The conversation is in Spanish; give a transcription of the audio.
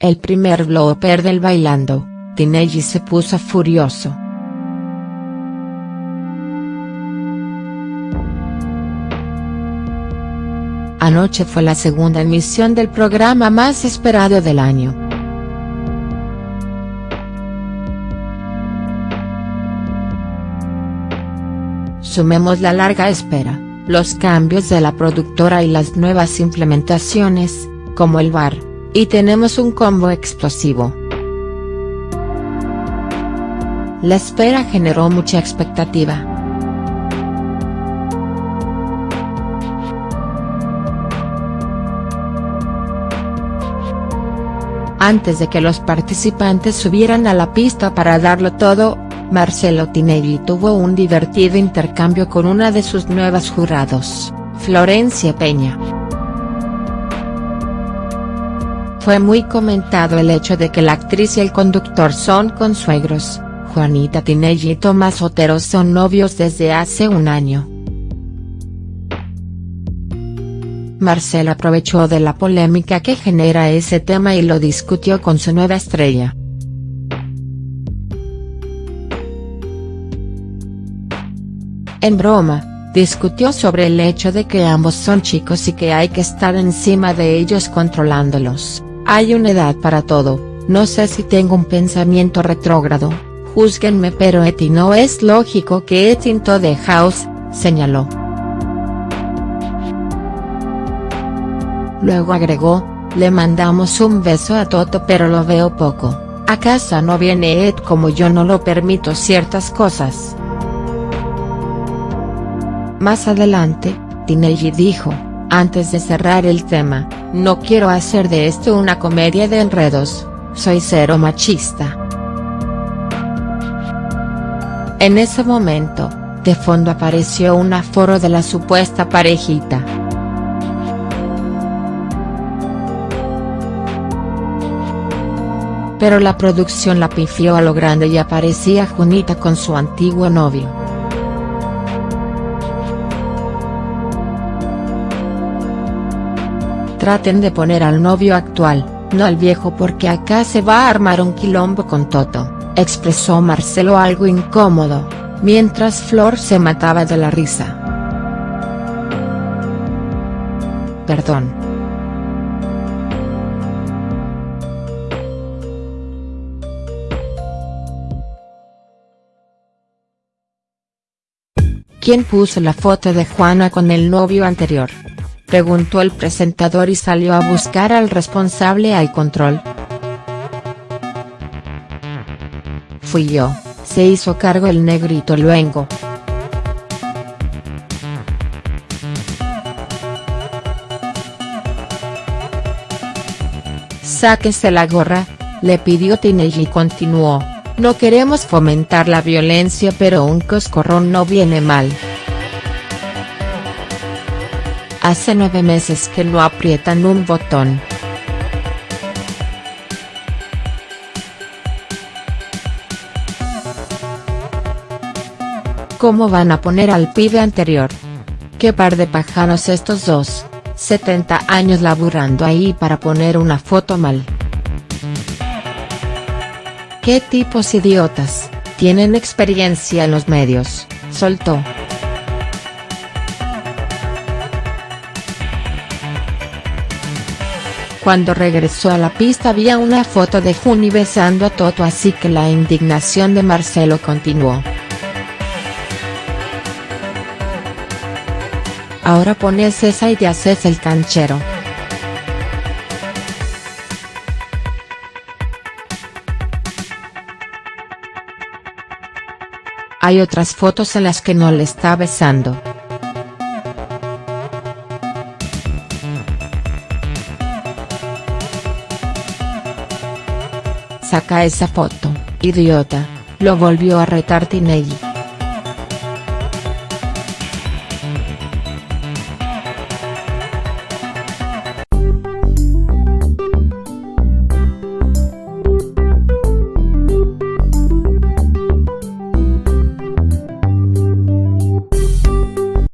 el primer blooper del bailando, Tinelli se puso furioso. Anoche fue la segunda emisión del programa más esperado del año. Sumemos la larga espera, los cambios de la productora y las nuevas implementaciones, como el bar, y tenemos un combo explosivo. La espera generó mucha expectativa. Antes de que los participantes subieran a la pista para darlo todo, Marcelo Tinelli tuvo un divertido intercambio con una de sus nuevas jurados, Florencia Peña. Fue muy comentado el hecho de que la actriz y el conductor son consuegros, Juanita Tinelli y Tomás Otero son novios desde hace un año. Marcel aprovechó de la polémica que genera ese tema y lo discutió con su nueva estrella. En broma, discutió sobre el hecho de que ambos son chicos y que hay que estar encima de ellos controlándolos, hay una edad para todo, no sé si tengo un pensamiento retrógrado, júzguenme pero Eti no es lógico que Etinto de House, señaló. Luego agregó, le mandamos un beso a Toto pero lo veo poco, a casa no viene Ed como yo no lo permito ciertas cosas. Más adelante, Tinelli dijo, antes de cerrar el tema, no quiero hacer de esto una comedia de enredos, soy cero machista. En ese momento, de fondo apareció un aforo de la supuesta parejita. pero la producción la pifió a lo grande y aparecía Junita con su antiguo novio. Traten de poner al novio actual, no al viejo porque acá se va a armar un quilombo con Toto, expresó Marcelo algo incómodo, mientras Flor se mataba de la risa. Perdón. ¿Quién puso la foto de Juana con el novio anterior? Preguntó el presentador y salió a buscar al responsable al control. Fui yo, se hizo cargo el negrito luengo. Sáquese la gorra, le pidió Tinelli y continuó. No queremos fomentar la violencia pero un coscorrón no viene mal. Hace nueve meses que no aprietan un botón. ¿Cómo van a poner al pibe anterior? ¿Qué par de pajanos estos dos, 70 años laburando ahí para poner una foto mal? ¿Qué tipos idiotas, tienen experiencia en los medios, soltó. Cuando regresó a la pista había una foto de Juni besando a Toto así que la indignación de Marcelo continuó. Ahora pones esa y te haces el canchero. Hay otras fotos en las que no le está besando. Saca esa foto, idiota, lo volvió a retar Tinelli.